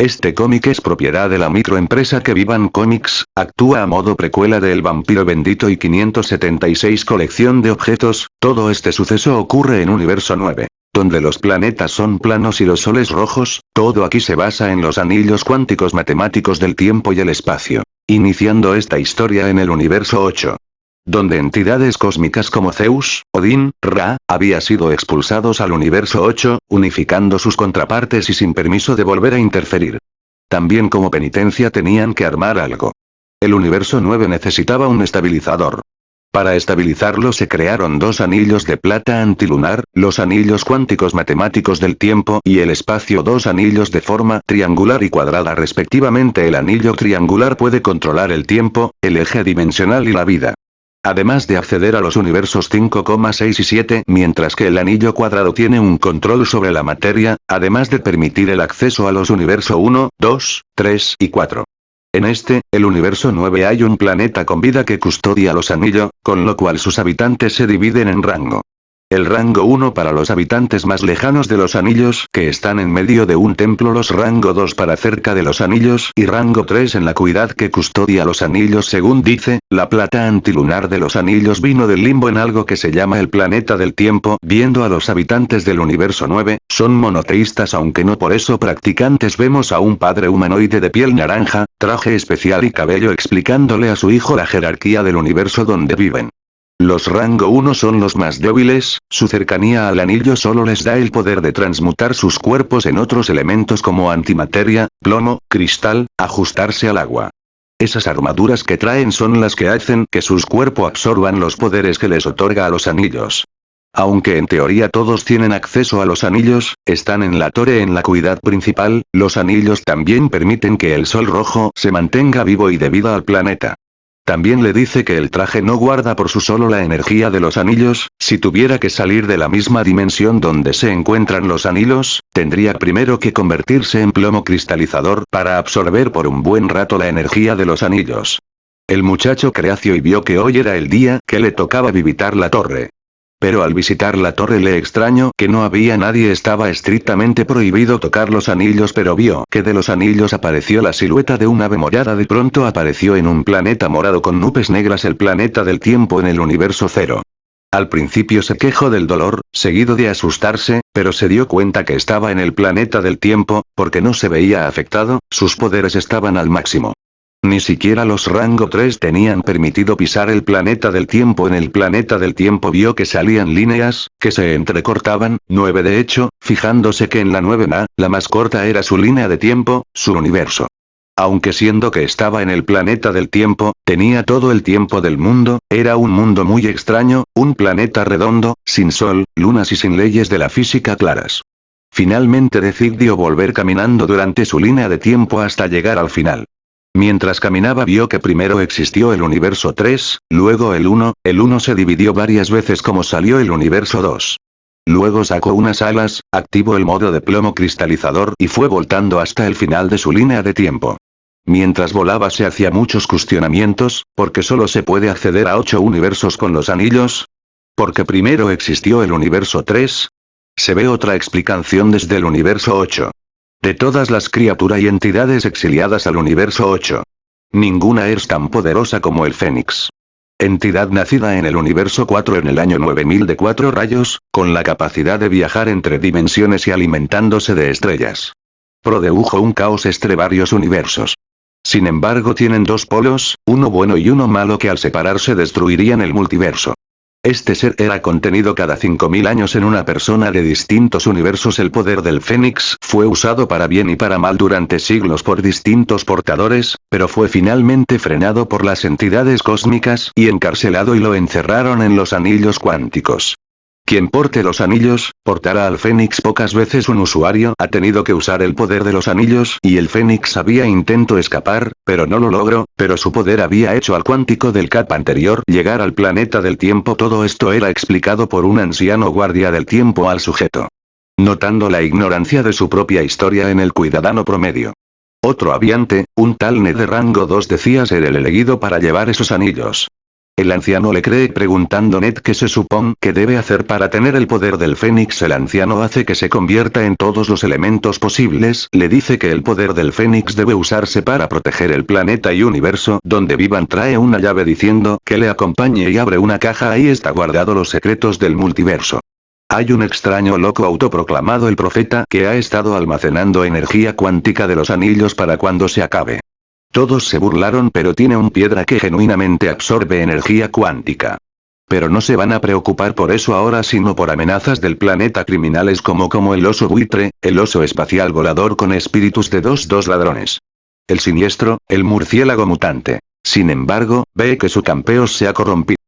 Este cómic es propiedad de la microempresa que Vivan Comics, actúa a modo precuela de El Vampiro Bendito y 576 colección de objetos, todo este suceso ocurre en Universo 9. Donde los planetas son planos y los soles rojos, todo aquí se basa en los anillos cuánticos matemáticos del tiempo y el espacio. Iniciando esta historia en el Universo 8 donde entidades cósmicas como Zeus, Odín, Ra, había sido expulsados al universo 8, unificando sus contrapartes y sin permiso de volver a interferir. También como penitencia tenían que armar algo. El universo 9 necesitaba un estabilizador. Para estabilizarlo se crearon dos anillos de plata antilunar, los anillos cuánticos matemáticos del tiempo y el espacio dos anillos de forma triangular y cuadrada respectivamente el anillo triangular puede controlar el tiempo, el eje dimensional y la vida además de acceder a los universos 5,6 y 7, mientras que el anillo cuadrado tiene un control sobre la materia, además de permitir el acceso a los universos 1, 2, 3 y 4. En este, el universo 9 hay un planeta con vida que custodia los anillos, con lo cual sus habitantes se dividen en rango. El rango 1 para los habitantes más lejanos de los anillos que están en medio de un templo. Los rango 2 para cerca de los anillos y rango 3 en la cuidad que custodia los anillos. Según dice, la plata antilunar de los anillos vino del limbo en algo que se llama el planeta del tiempo. Viendo a los habitantes del universo 9, son monoteístas aunque no por eso practicantes. Vemos a un padre humanoide de piel naranja, traje especial y cabello explicándole a su hijo la jerarquía del universo donde viven. Los rango 1 son los más débiles, su cercanía al anillo solo les da el poder de transmutar sus cuerpos en otros elementos como antimateria, plomo, cristal, ajustarse al agua. Esas armaduras que traen son las que hacen que sus cuerpos absorban los poderes que les otorga a los anillos. Aunque en teoría todos tienen acceso a los anillos, están en la torre en la cuidad principal, los anillos también permiten que el sol rojo se mantenga vivo y de vida al planeta. También le dice que el traje no guarda por su solo la energía de los anillos, si tuviera que salir de la misma dimensión donde se encuentran los anillos, tendría primero que convertirse en plomo cristalizador para absorber por un buen rato la energía de los anillos. El muchacho creació y vio que hoy era el día que le tocaba visitar la torre. Pero al visitar la torre le extraño que no había nadie estaba estrictamente prohibido tocar los anillos pero vio que de los anillos apareció la silueta de un ave morada de pronto apareció en un planeta morado con nubes negras el planeta del tiempo en el universo cero. Al principio se quejó del dolor, seguido de asustarse, pero se dio cuenta que estaba en el planeta del tiempo, porque no se veía afectado, sus poderes estaban al máximo. Ni siquiera los rango 3 tenían permitido pisar el planeta del tiempo. En el planeta del tiempo vio que salían líneas, que se entrecortaban, 9 de hecho, fijándose que en la 9A, la más corta era su línea de tiempo, su universo. Aunque siendo que estaba en el planeta del tiempo, tenía todo el tiempo del mundo, era un mundo muy extraño, un planeta redondo, sin sol, lunas y sin leyes de la física claras. Finalmente decidió volver caminando durante su línea de tiempo hasta llegar al final. Mientras caminaba vio que primero existió el universo 3, luego el 1, el 1 se dividió varias veces como salió el universo 2. Luego sacó unas alas, activó el modo de plomo cristalizador y fue voltando hasta el final de su línea de tiempo. Mientras volaba se hacía muchos cuestionamientos, porque solo se puede acceder a 8 universos con los anillos. Porque primero existió el universo 3. Se ve otra explicación desde el universo 8. De todas las criaturas y entidades exiliadas al universo 8. Ninguna es tan poderosa como el Fénix. Entidad nacida en el universo 4 en el año 9000 de cuatro rayos, con la capacidad de viajar entre dimensiones y alimentándose de estrellas. Produjo un caos entre varios universos. Sin embargo tienen dos polos, uno bueno y uno malo que al separarse destruirían el multiverso. Este ser era contenido cada 5.000 años en una persona de distintos universos. El poder del Fénix fue usado para bien y para mal durante siglos por distintos portadores, pero fue finalmente frenado por las entidades cósmicas y encarcelado y lo encerraron en los anillos cuánticos. Quien porte los anillos, portará al Fénix pocas veces un usuario ha tenido que usar el poder de los anillos y el Fénix había intento escapar, pero no lo logró, pero su poder había hecho al cuántico del cap anterior llegar al planeta del tiempo todo esto era explicado por un anciano guardia del tiempo al sujeto. Notando la ignorancia de su propia historia en el cuidadano promedio. Otro aviante, un tal Ned de rango 2 decía ser el elegido para llevar esos anillos. El anciano le cree preguntando Ned qué se supone que debe hacer para tener el poder del Fénix. El anciano hace que se convierta en todos los elementos posibles. Le dice que el poder del Fénix debe usarse para proteger el planeta y universo donde vivan. Trae una llave diciendo que le acompañe y abre una caja. Ahí está guardado los secretos del multiverso. Hay un extraño loco autoproclamado el profeta que ha estado almacenando energía cuántica de los anillos para cuando se acabe. Todos se burlaron pero tiene un piedra que genuinamente absorbe energía cuántica. Pero no se van a preocupar por eso ahora sino por amenazas del planeta criminales como como el oso buitre, el oso espacial volador con espíritus de dos dos ladrones. El siniestro, el murciélago mutante. Sin embargo, ve que su campeón se ha corrompido.